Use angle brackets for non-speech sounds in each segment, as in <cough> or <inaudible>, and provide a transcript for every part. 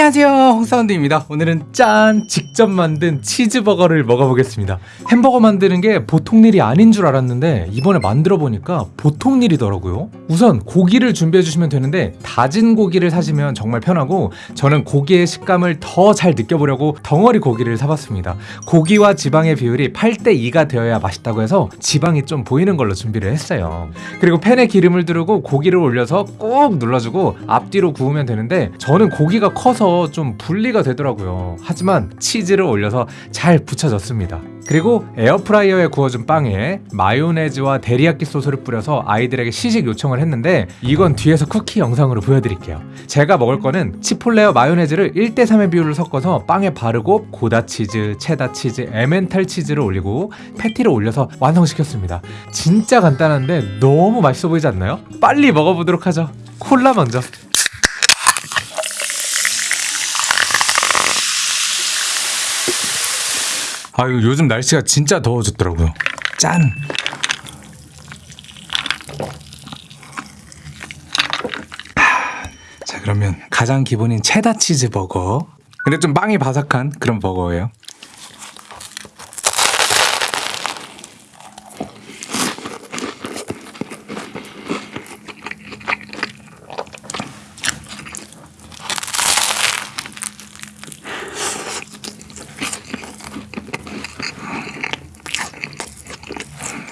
안녕하세요. 홍사운드입니다. 오늘은 짠! 직접 만든 치즈버거를 먹어보겠습니다. 햄버거 만드는 게 보통 일이 아닌 줄 알았는데 이번에 만들어 보니까 보통 일이더라고요. 우선 고기를 준비해 주시면 되는데 다진 고기를 사시면 정말 편하고 저는 고기의 식감을 더 잘 느껴보려고 덩어리 고기를 사봤습니다. 고기와 지방의 비율이 8대2가 되어야 맛있다고 해서 지방이 좀 보이는 걸로 준비를 했어요. 그리고 팬에 기름을 두르고 고기를 올려서 꾹 눌러주고 앞뒤로 구우면 되는데 저는 고기가 커서 좀 분리가 되더라고요. 하지만 치즈를 올려서 잘 붙여졌습니다. 그리고 에어프라이어에 구워준 빵에 마요네즈와 데리야끼 소스를 뿌려서 아이들에게 시식 요청을 했는데 이건 뒤에서 쿠키 영상으로 보여드릴게요. 제가 먹을 거는 치폴레와 마요네즈를 1대3의 비율을 섞어서 빵에 바르고 고다 치즈, 체다 치즈, 에멘탈 치즈를 올리고 패티를 올려서 완성시켰습니다. 진짜 간단한데 너무 맛있어 보이지 않나요? 빨리 먹어보도록 하죠. 콜라 먼저 아유 요즘 날씨가 진짜 더워졌더라고요. 짠! 자 그러면 가장 기본인 체다 치즈 버거. 근데 좀 빵이 바삭한 그런 버거예요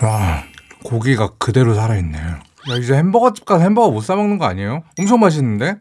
와 고기가 그대로 살아있네 야 이제 햄버거집 가서 햄버거 못 사 먹는 거 아니에요? 엄청 맛있는데?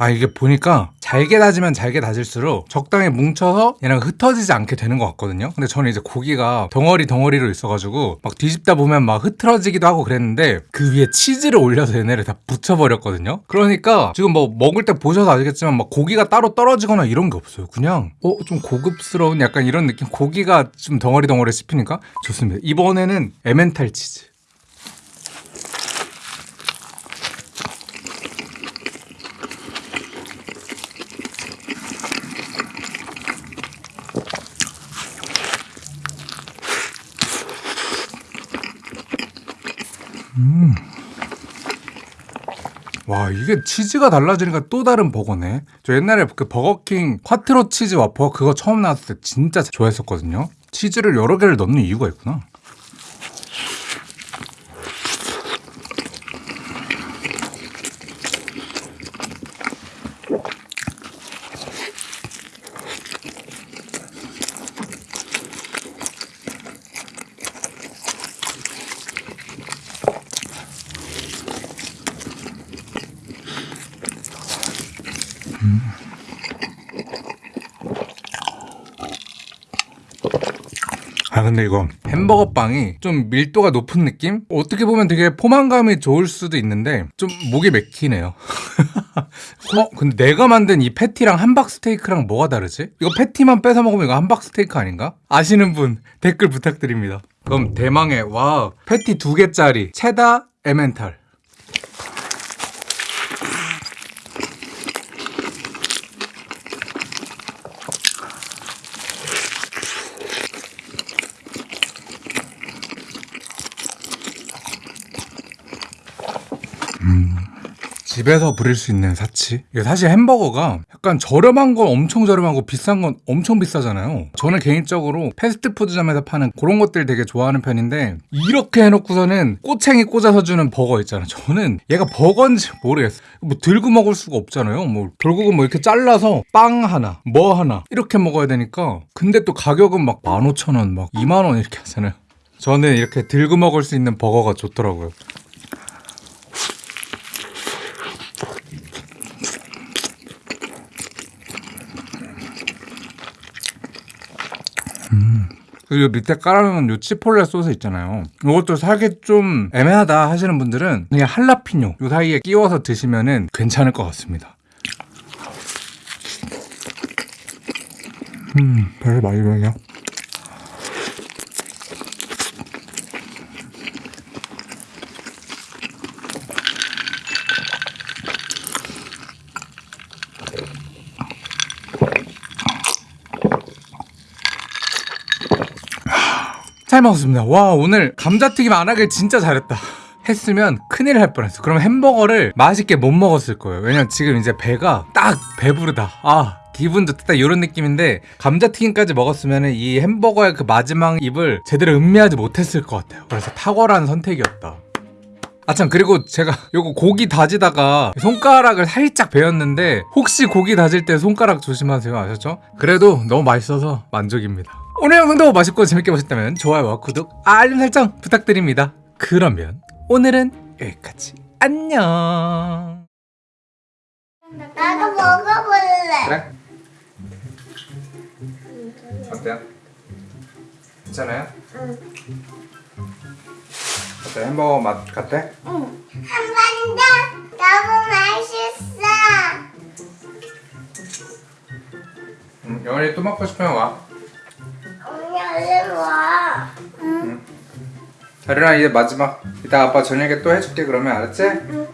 아 이게 보니까 잘게 다지면 잘게 다질수록 적당히 뭉쳐서 얘랑 흩어지지 않게 되는 것 같거든요. 근데 저는 이제 고기가 덩어리 덩어리로 있어가지고 막 뒤집다 보면 막 흐트러지기도 하고 그랬는데 그 위에 치즈를 올려서 얘네를 다 붙여버렸거든요. 그러니까 지금 뭐 먹을 때 보셔서 아시겠지만 막 고기가 따로 떨어지거나 이런 게 없어요. 그냥 어 좀 고급스러운 약간 이런 느낌. 고기가 좀 덩어리 덩어리 씹히니까? 좋습니다. 이번에는 에멘탈 치즈 와 이게 치즈가 달라지니까 또 다른 버거네. 저 옛날에 그 버거킹 콰트로 치즈 와퍼 그거 처음 나왔을 때 진짜 좋아했었거든요. 치즈를 여러 개를 넣는 이유가 있구나 아 근데 이거 햄버거 빵이 좀 밀도가 높은 느낌? 어떻게 보면 되게 포만감이 좋을 수도 있는데 좀 목이 맥히네요 <laughs> 어? 근데 내가 만든 이 패티랑 함박 스테이크랑 뭐가 다르지? 이거 패티만 뺏어 먹으면 이거 함박 스테이크 아닌가? 아시는 분 댓글 부탁드립니다 그럼 대망의 와 패티 두 개짜리 체다 에멘탈 집에서 부릴 수 있는 사치? 이게 사실 햄버거가 약간 저렴한 건 엄청 저렴하고 비싼 건 엄청 비싸잖아요. 저는 개인적으로 패스트푸드점에서 파는 그런 것들 되게 좋아하는 편인데 이렇게 해놓고서는 꼬챙이 꽂아서 주는 버거 있잖아요. 저는 얘가 버거인지 모르겠어요. 뭐 들고 먹을 수가 없잖아요. 뭐 결국은 뭐 이렇게 잘라서 빵 하나 뭐 하나 이렇게 먹어야 되니까 근데 또 가격은 막 15,000원 막 2만원 이렇게 하잖아요. 저는 이렇게 들고 먹을 수 있는 버거가 좋더라고요 그리고 밑에 깔아놓은 요 치폴레 소스 있잖아요. 이것도 살기 좀 애매하다 하시는 분들은 그냥 할라피뇨 요 사이에 끼워서 드시면은 괜찮을 것 같습니다. 음, 별 많이 변해 잘 먹었습니다. 와 오늘 감자튀김 안 하길 진짜 잘했다. 했으면 큰일 날 뻔했어. 그럼 햄버거를 맛있게 못 먹었을 거예요. 왜냐면 지금 이제 배가 딱 배부르다. 아 기분도 딱 이런 느낌인데 감자튀김까지 먹었으면 이 햄버거의 그 마지막 입을 제대로 음미하지 못했을 것 같아요. 그래서 탁월한 선택이었다. 아참 그리고 제가 요거 고기 다지다가 손가락을 살짝 베었는데 혹시 고기 다질 때 손가락 조심하세요 아셨죠? 그래도 너무 맛있어서 만족입니다 오늘 영상도 맛있고 재밌게 보셨다면 좋아요와 구독 알림 설정 부탁드립니다 그러면 오늘은 여기까지 안녕 나도 먹어볼래. 그래? 어때요? 괜찮아요? 응. 어때 햄버거 맛 같아? 응. 한번 더. 너무 맛있어. 응 영원이 또 먹고 싶으면 와 별이랑 이제 마지막 이따 아빠 저녁에 또 해줄게 그러면 알았지? 응.